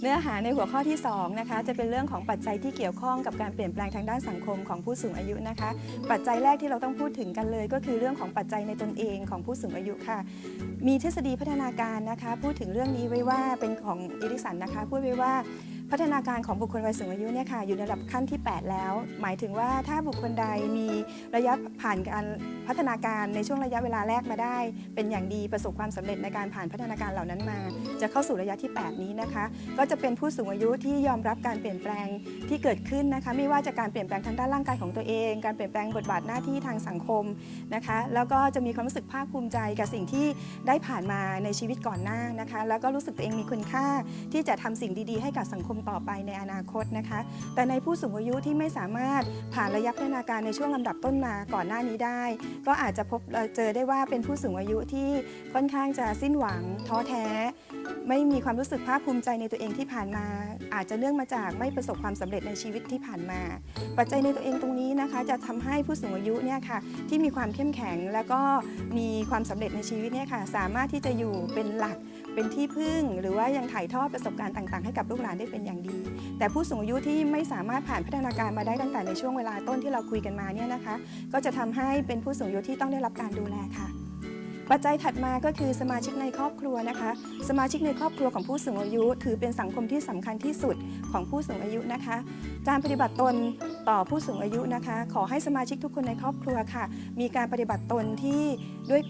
เนื้อหาในหัวข้อที่2นะคะจะเป็นเรื่องของปัจจัยที่เกี่ยวข้องกับการเปลี่ยนแปลงทางด้านสังคมของผู้สูงอายุนะคะ ปัจจัยแรกที่เราต้องพูดถึงกันเลย ก็คือเรื่องของปัจจัยในตนเองของผู้สูงอายุค่ะ มีทฤษฎีพัฒนาการนะคะ พูดถึงเรื่องนี้ไว้ว่าเป็นของอิริสันนะคะ พูดไว้ว่า พัฒนาการของบุคคลวัยสูงอายุเนี่ยค่ะอยู่ในระดับขั้นที่ 8 แล้ว หมายถึงว่าถ้าบุคคลใดมีระยะผ่านการพัฒนาการในช่วงระยะเวลาแรกมาได้ เป็นอย่างดีประสบความสำเร็จในการผ่านพัฒนาการเหล่านั้นมา จะเข้าสู่ระยะที่ 8 นี้นะคะ ก็จะเป็นผู้สูงอายุที่ยอมรับการเปลี่ยนแปลงที่เกิดขึ้นนะคะไม่ว่าจะการเปลี่ยนแปลงทางด้านร่างกายของตัวเอง การเปลี่ยนแปลงบทบาทหน้าที่ทางสังคมนะคะ แล้วก็จะมีความรู้สึกภาคภูมิใจกับสิ่งที่ได้ผ่านมาในชีวิตก่อนหน้านะคะ แล้วก็รู้สึกตัวเองมีคุณค่าที่จะทำสิ่งดี ๆ ให้กับสังคมต่อไปในอนาคตนะคะ แต่ในผู้สูงอายุที่ไม่สามารถผ่านระยะพัฒนาการในช่วงลำดับต้นมาก่อนหน้านี้ได้ ก็อาจจะพบเอ่อเจอได้ว่าเป็นผู้สูงอายุที่ค่อนข้างจะสิ้นหวังท้อแท้ ไม่มีความรู้สึกภาคภูมิใจในตัวเองที่ผ่านมา อาจจะเนื่องมาจากไม่ประสบความสำเร็จในชีวิตที่ผ่านมา ปัจจัยในตัวเองตรงนี้นะคะ จะทำให้ผู้สูงอายุเนี่ยค่ะที่มีความเข้มแข็งแล้วก็มีความสำเร็จในชีวิตเนี่ยค่ะสามารถที่จะอยู่เป็นหลักเป็นที่พึ่ง หรือว่ายังถ่ายทอดประสบการณ์ต่างๆ ให้กับลูกหลานได้เป็นอย่างดี แต่ผู้สูงอายุที่ไม่สามารถผ่านพัฒนาการมาได้ตั้งแต่ในช่วงเวลาต้นที่เราคุยกันมาเนี่ยนะคะ ก็จะทำให้เป็นผู้สูงอายุที่ต้องได้รับการดูแลค่ะ ปัจจัยถัดมาก็คือสมาชิกในครอบครัวนะคะ สมาชิกในครอบครัวของผู้สูงอายุ ถือเป็นสังคมที่สำคัญที่สุดของผู้สูงอายุนะคะ การปฏิบัติตนต่อผู้สูงอายุนะคะ ขอให้สมาชิกทุกคนในครอบครัวค่ะ มีการปฏิบัติตนที่ด้วย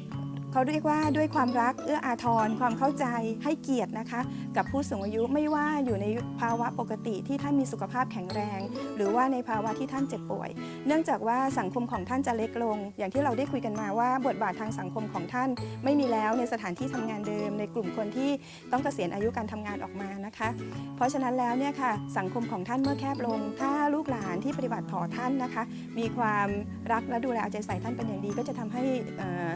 เขาเรียกว่าด้วยความรักเอื้ออาทรความเข้าใจให้เกียรตินะคะ กับผู้สูงอายุไม่ว่าอยู่ในภาวะปกติที่ท่านมีสุขภาพแข็งแรง หรือว่าในภาวะที่ท่านเจ็บป่วย เนื่องจากว่าสังคมของท่านจะเล็กลง อย่างที่เราได้คุยกันมาว่า บทบาททางสังคมของท่าน ไม่มีแล้วในสถานที่ทำงานเดิม ในกลุ่มคนที่ต้องเกษียณอายุการทำงานออกมานะคะ เพราะฉะนั้นแล้วเนี่ยค่ะสังคมของท่านเมื่อแคบลง ถ้าลูกหลานที่ปฏิบัติต่อท่านนะคะ มีความรักและดูแลเอาใจใส่ท่านเป็นอย่างดีก็จะทำให้อ่อ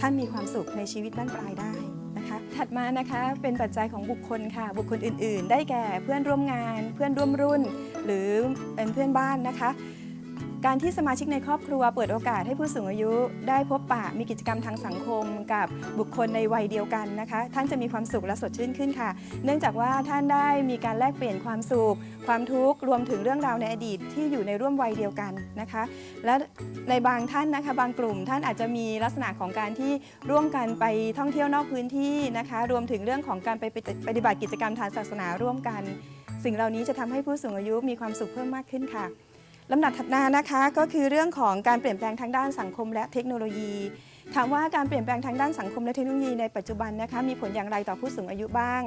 ท่านมีความสุขในชีวิตบ้านปลายได้นะคะ ถัดมานะคะเป็นปัจจัยของบุคคลค่ะ บุคคลอื่น ๆ ได้แก่เพื่อนร่วมงาน เพื่อนร่วมรุ่น หรือเป็นเพื่อนบ้านนะคะ การที่สมาชิกในครอบครัวเปิดโอกาสให้ผู้สูงอายุ ได้พบปะมีกิจกรรมทางสังคม กับบุคคลในวัยเดียวกันนะคะ ท่านจะมีความสุขและสดชื่นขึ้นค่ะ เนื่องจากว่าท่านได้มีการแลกเปลี่ยนความสุข ความทุกข์รวมถึงเรื่องราวในอดีตที่อยู่ในร่วมวัยเดียวกันนะคะ และในบางท่านนะคะบางกลุ่มท่านอาจจะมีลักษณะของการที่ร่วมกันไปท่องเที่ยวนอกพื้นที่นะคะ รวมถึงเรื่องของการไปปฏิบัติกิจกรรมทางศาสนาร่วมกัน สิ่งเหล่านี้จะทำให้ผู้สูงอายุมีความสุขเพิ่มมากขึ้นค่ะ ลำดับถัดมานะคะก็คือเรื่องของการเปลี่ยนแปลงทางด้านสังคมและเทคโนโลยี ถามว่าการเปลี่ยนแปลงทางด้านสังคมและเทคโนโลยีในปัจจุบันนะคะมีผลอย่างไรต่อผู้สูงอายุบ้าง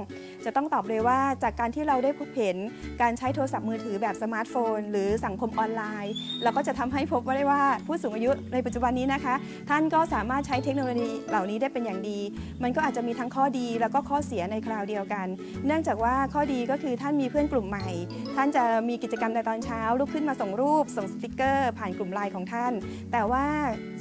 จะต้องตอบเลยว่าจากการที่เราได้พบเห็นการใช้โทรศัพท์มือถือแบบสมาร์ทโฟน หรือสังคมออนไลน์ เราก็จะทำให้พบว่าได้ว่าผู้สูงอายุในปัจจุบันนี้นะคะ ท่านก็สามารถใช้เทคโนโลยีเหล่านี้ได้เป็นอย่างดี มันก็อาจจะมีทั้งข้อดีแล้วก็ข้อเสียในคราวเดียวกัน เนื่องจากว่าข้อดีก็คือท่านมีเพื่อนกลุ่มใหม่ ท่านจะมีกิจกรรมในตอนเช้าลุกขึ้นมาส่งรูป ส่งสติกเกอร์ ผ่านกลุ่มไลน์ของท่าน แต่ว่า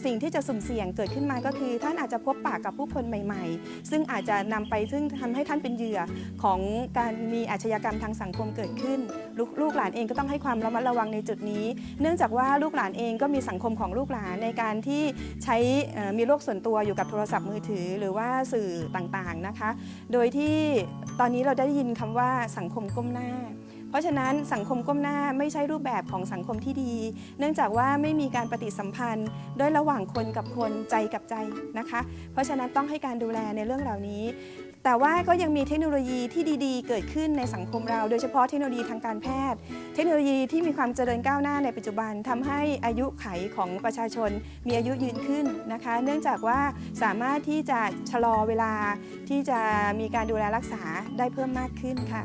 สิ่งที่จะสุ่มเสี่ยงเกิดขึ้นมาก็คือ ท่านอาจจะพบปะกับผู้คนใหม่ ๆ ซึ่งอาจจะนำไปซึ่งทำให้ท่านเป็นเหยื่อของการมีอาชญากรรมทางสังคมเกิดขึ้นลูกลูกหลานเองก็ต้องให้ความระมัดระวังในจุดนี้ เนื่องจากว่าลูกหลานเองก็มีสังคมของลูกหลานในการที่ใช้มีโลกส่วนตัวอยู่กับโทรศัพท์มือถือ หรือว่าสื่อต่างๆนะคะ โดยที่ ตอนนี้เราได้ยินคำว่าสังคมก้มหน้า เพราะฉะนั้นสังคมก้มหน้าไม่ใช่รูปแบบของสังคมที่ดี เนื่องจากว่าไม่มีการปฏิสัมพันธ์ด้วยระหว่างคนกับคนใจกับใจนะคะ เพราะฉะนั้นต้องให้การดูแลในเรื่องเหล่านี้ แต่ว่าก็ยังมีเทคโนโลยีที่ดีๆ เกิดขึ้นในสังคมเรา โดยเฉพาะเทคโนโลยีทางการแพทย์ เทคโนโลยีที่มีความเจริญก้าวหน้าในปัจจุบันทำให้อายุไขของประชาชนมีอายุยืนขึ้นนะคะ เนื่องจากว่าสามารถที่จะชะลอเวลาที่จะมีการดูแลรักษาได้เพิ่มมากขึ้นค่ะ